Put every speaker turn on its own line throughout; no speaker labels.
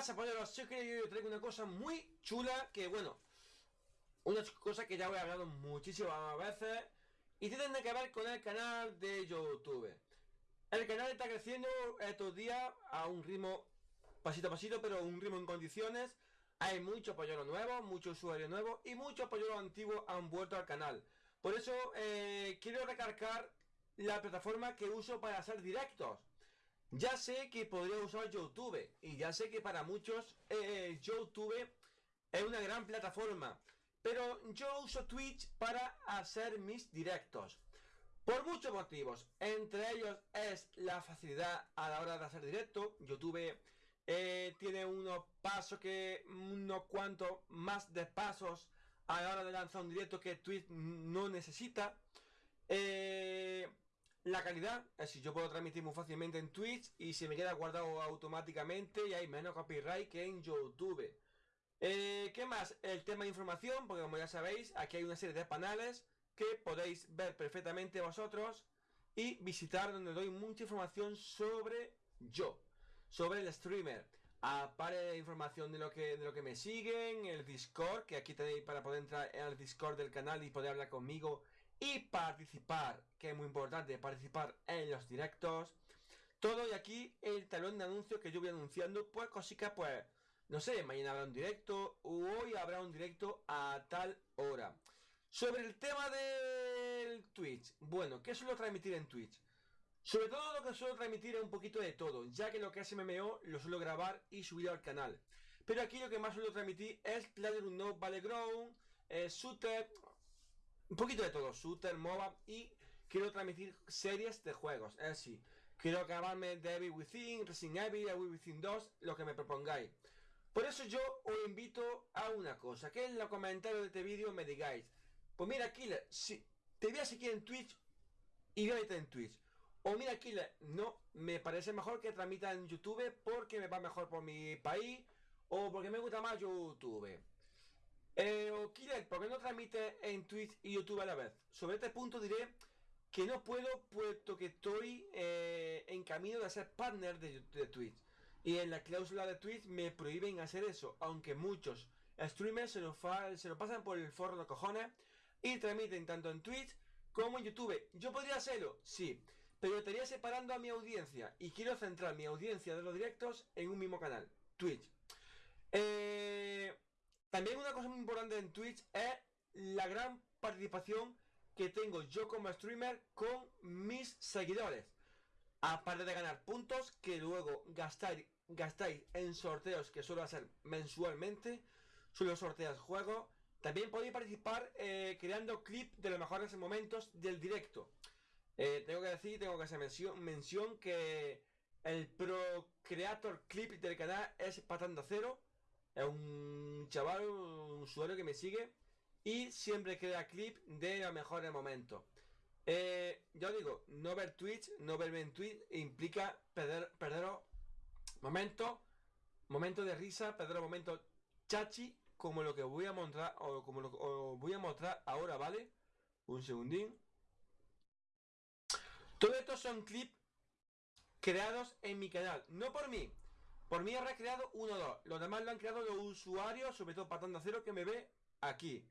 pasa, polleros? Yo que yo traigo una cosa muy chula que, bueno, una cosa que ya he hablado muchísimas veces y tiene que ver con el canal de YouTube. El canal está creciendo estos días a un ritmo pasito a pasito, pero un ritmo en condiciones. Hay muchos polleros nuevos, muchos usuarios nuevos y muchos polleros antiguos han vuelto al canal. Por eso eh, quiero recargar la plataforma que uso para hacer directos. Ya sé que podría usar YouTube y ya sé que para muchos eh, YouTube es una gran plataforma. Pero yo uso Twitch para hacer mis directos. Por muchos motivos. Entre ellos es la facilidad a la hora de hacer directo. YouTube eh, tiene unos pasos que, unos cuantos más de pasos a la hora de lanzar un directo que Twitch no necesita. Eh, la calidad, es decir, yo puedo transmitir muy fácilmente en Twitch y se me queda guardado automáticamente y hay menos copyright que en YouTube. Eh, ¿Qué más? El tema de información, porque como ya sabéis, aquí hay una serie de panales que podéis ver perfectamente vosotros y visitar donde doy mucha información sobre yo, sobre el streamer. Aparte de información de lo que de lo que me siguen, el Discord, que aquí tenéis para poder entrar en el Discord del canal y poder hablar conmigo y participar, que es muy importante, participar en los directos. Todo y aquí el talón de anuncio que yo voy anunciando, pues cositas, pues no sé, mañana habrá un directo, o hoy habrá un directo a tal hora. Sobre el tema del Twitch, bueno, ¿qué suelo transmitir en Twitch? Sobre todo lo que suelo transmitir es un poquito de todo, ya que lo que es MMO lo suelo grabar y subir al canal. Pero aquí lo que más suelo transmitir es PlayerUnknown Battleground, eh, Shooter, un poquito de todo, Shooter, MOBA y quiero transmitir series de juegos, es decir, quiero acabarme de Evil Within, Resident Evil, Evil Within 2, lo que me propongáis. Por eso yo os invito a una cosa, que en los comentarios de este vídeo me digáis, pues mira Killer, si te voy a seguir en Twitch y vete en Twitch. O mira Killer, no, me parece mejor que transmita en YouTube porque me va mejor por mi país o porque me gusta más YouTube. Eh, o Killer, ¿por qué no transmite en Twitch y YouTube a la vez? Sobre este punto diré que no puedo puesto que estoy eh, en camino de ser partner de, de Twitch. Y en la cláusula de Twitch me prohíben hacer eso, aunque muchos streamers se lo, se lo pasan por el forro de cojones y transmiten tanto en Twitch como en YouTube. ¿Yo podría hacerlo? Sí, pero estaría separando a mi audiencia y quiero centrar mi audiencia de los directos en un mismo canal, Twitch. Eh, también una cosa muy importante en Twitch es la gran participación que tengo yo como streamer con mis seguidores. Aparte de ganar puntos que luego gastáis, gastáis en sorteos que suelo hacer mensualmente, suelo sortear juegos. También podéis participar eh, creando clips de los mejores momentos del directo. Eh, tengo que decir, tengo que hacer mención, mención que el Pro Creator Clip del canal es Patando Cero. Es un chaval, un usuario que me sigue y siempre crea clip de los mejores momentos. Eh, yo digo, no ver Twitch, no verme en Twitch implica perder, perder momentos, momentos de risa, perder momentos chachi, como lo que voy a mostrar, o como lo voy a mostrar ahora, ¿vale? Un segundín. Todo esto son clips creados en mi canal, no por mí. Por mí he recreado uno o dos. Los demás lo han creado los usuarios, sobre todo Patando Cero, que me ve aquí.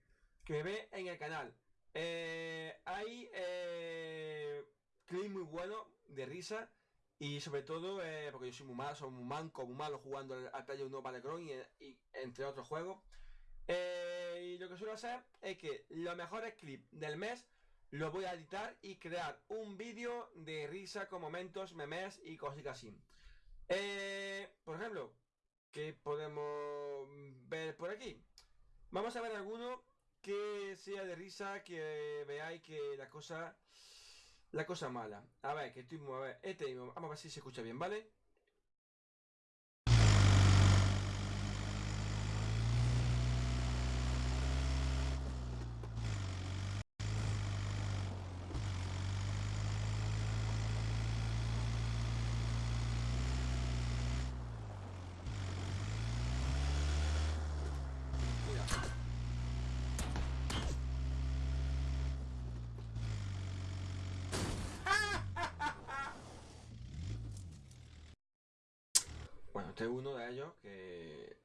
Que me ve en el canal. Eh, hay eh, clips muy buenos de risa y sobre todo eh, porque yo soy muy malo, soy muy manco, muy malo jugando al Player 1 Battleground y, y, entre otros juegos. Y lo que suelo hacer es que los mejores clips del mes los voy a editar y crear un vídeo de risa con momentos, memes y cositas así. Eh, por ejemplo, ¿qué podemos ver por aquí? Vamos a ver alguno que sea de risa, que veáis que la cosa la cosa mala. A ver, que estoy a ver, este vamos a ver si se escucha bien, ¿vale? Este es uno de ellos que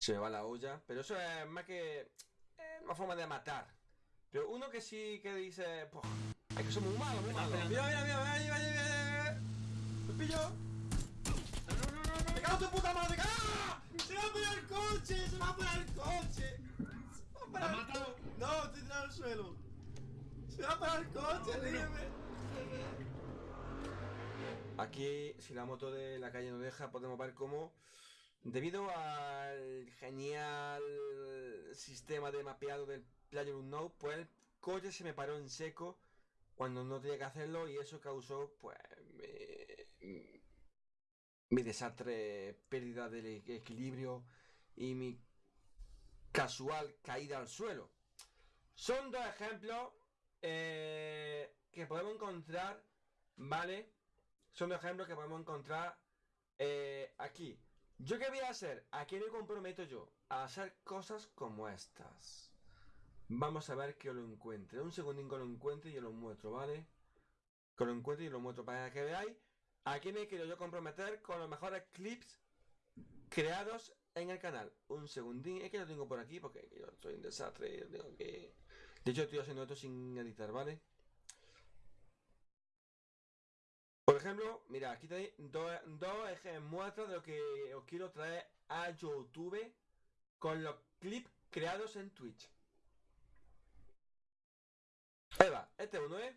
se me va la olla, pero eso es más que eh, una forma de matar. Pero uno que sí que dice, es que son muy malos, muy malos.
Mira, mira, mira, mira, mira, mira, ¿Me pillo? No, no, no, no, ¡Me cago en tu puta madre! ¡Ah! ¡Se va a poner el coche! ¡Se va a poner el coche! ¡Se va a poner el co- No, estoy tirado al suelo. ¡Se va a poner el coche! ¡Ríeme!
Aquí, si la moto de la calle no deja, podemos ver cómo, debido al genial sistema de mapeado del PlayerUnknown, pues el coche se me paró en seco cuando no tenía que hacerlo y eso causó, pues, mi, mi desastre, pérdida del e- equilibrio y mi casual caída al suelo. Son dos ejemplos eh, que podemos encontrar, ¿vale? Son ejemplos que podemos encontrar eh, aquí. ¿Yo qué voy a hacer? ¿A qué me comprometo yo? A hacer cosas como estas. Vamos a ver que os lo encuentre. Un segundín que lo encuentre y os lo muestro, ¿vale? Que lo encuentre y lo muestro para que veáis a qué me quiero yo comprometer con los mejores clips creados en el canal. Un segundín, es que lo tengo por aquí porque yo soy un desastre. yo tengo que... De hecho, estoy haciendo esto sin editar, ¿vale? Por ejemplo, mira, aquí tenéis dos, dos muestras de lo que os quiero traer a YouTube con los clips creados en Twitch. Eva, este uno es.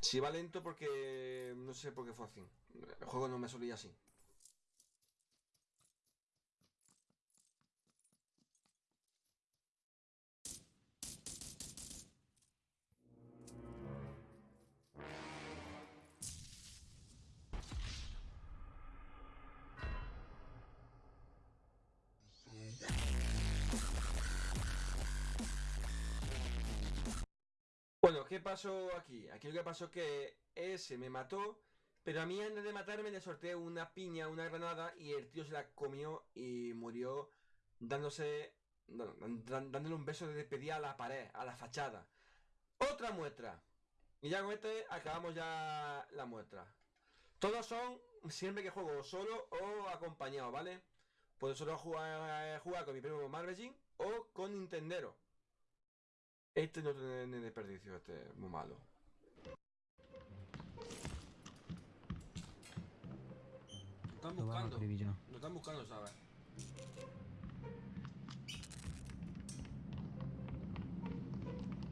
Si va lento porque no sé por qué fue así. El juego no me solía así. ¿Qué pasó aquí? Aquí lo que pasó que ese me mató, pero a mí antes de matarme le sorteé una piña, una granada, y el tío se la comió y murió dándose, dándole un beso de despedida a la pared, a la fachada. Otra muestra. Y ya con este acabamos ya la muestra. Todos son siempre que juego solo o acompañado, ¿vale? Puedo solo jugar, jugar con mi primo Marvejin o con Nintendero. Este no tiene ni desperdicio, este es muy malo. Están
Lo escribir yo.
Lo están buscando, ¿sabes?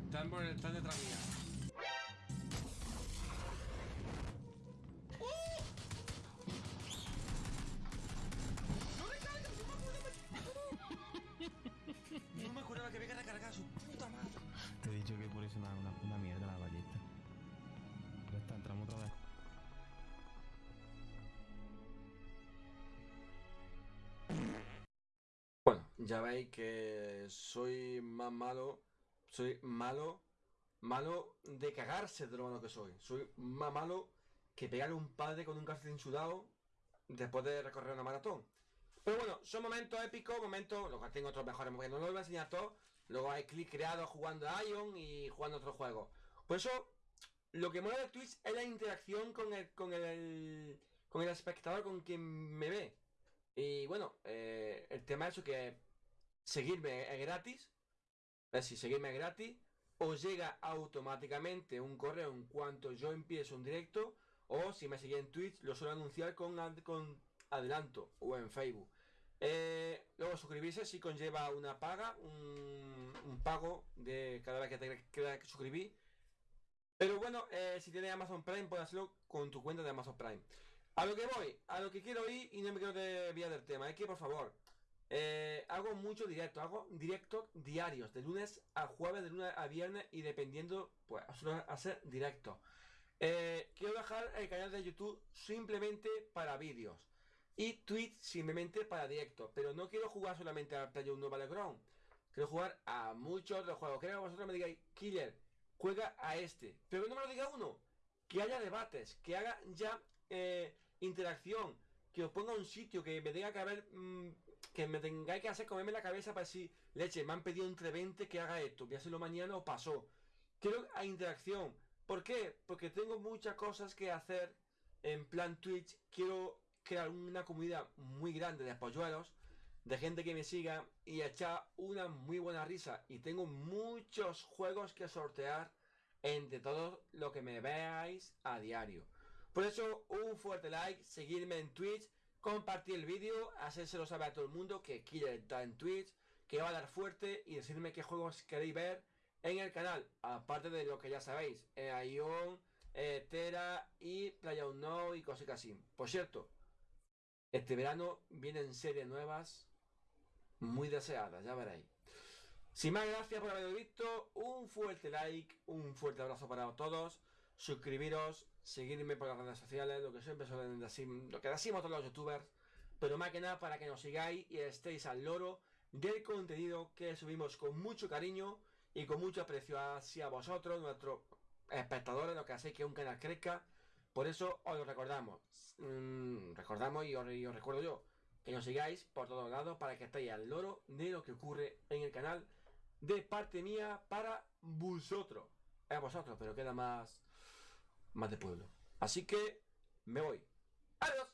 Están, por, están detrás mía. Que
una, mierda la ballesta. Ya está, entramos otra vez.
Bueno, ya veis que soy más malo. Soy malo. Malo de cagarse de lo malo que soy. Soy más malo que pegarle a un padre con un calcetín sudado después de recorrer una maratón. Pero bueno, son momentos épicos, momentos. Luego tengo otros mejores momentos. No los voy a enseñar todos. Luego hay clics creados jugando a Ion y jugando a otros juegos. Por eso, lo que mola de Twitch es la interacción con el, con el, con el espectador, con quien me ve. Y bueno, eh, el tema es eso que seguirme es gratis. Es decir, seguirme es gratis. Os llega automáticamente un correo en cuanto yo empiezo un directo. O si me seguís en Twitch, lo suelo anunciar con, ad- con adelanto. O en Facebook. Eh, luego suscribirse si conlleva una paga, un, un pago de cada vez que te que suscribí. Pero bueno, eh, si tienes Amazon Prime, puedes hacerlo con tu cuenta de Amazon Prime. A lo que voy, a lo que quiero ir y no me quiero desviar del tema, es que por favor, eh, hago mucho directo, hago directos diarios, de lunes a jueves, de lunes a viernes y dependiendo, pues, hacer directos. Eh, quiero dejar el canal de YouTube simplemente para vídeos y Twitch simplemente para directos, pero no quiero jugar solamente al PlayerUnknown Battleground, quiero jugar a muchos otros juegos. Quiero que vosotros me digáis, Killer, juega a este, pero que no me lo diga uno, que haya debates, que haga ya eh, interacción, que os ponga un sitio, que me tenga que haber mm, que me tengáis que hacer comerme la cabeza para decir, leche, me han pedido entre 20 que haga esto, voy a hacerlo mañana o pasó. Quiero a interacción. ¿Por qué? Porque tengo muchas cosas que hacer en plan Twitch. Quiero crear una comunidad muy grande de polluelos, de gente que me siga y echar una muy buena risa. Y tengo muchos juegos que sortear entre todos lo que me veáis a diario. Por eso, un fuerte like, seguirme en Twitch, compartir el vídeo, hacérselo saber a todo el mundo que quiere estar en Twitch, que va a dar fuerte y decirme qué juegos queréis ver en el canal, aparte de lo que ya sabéis, Ion, Tera y PlayerUnknown y cosas así. Por cierto, este verano vienen series nuevas muy deseadas, ya veréis. Sin más, gracias por haberlo visto. Un fuerte like, un fuerte abrazo para todos. Suscribiros, seguirme por las redes sociales, lo que siempre suelen decir, lo que decimos todos los youtubers. Pero más que nada para que nos sigáis y estéis al loro del contenido que subimos con mucho cariño y con mucho aprecio hacia vosotros, nuestros espectadores, lo que hacéis que un canal crezca. Por eso os lo recordamos. Mm, recordamos y os, y os recuerdo yo que nos sigáis por todos lados para que estéis al loro de lo que ocurre en el canal de parte mía para vosotros. Es vosotros, pero queda más, más de pueblo. Así que me voy. Adiós.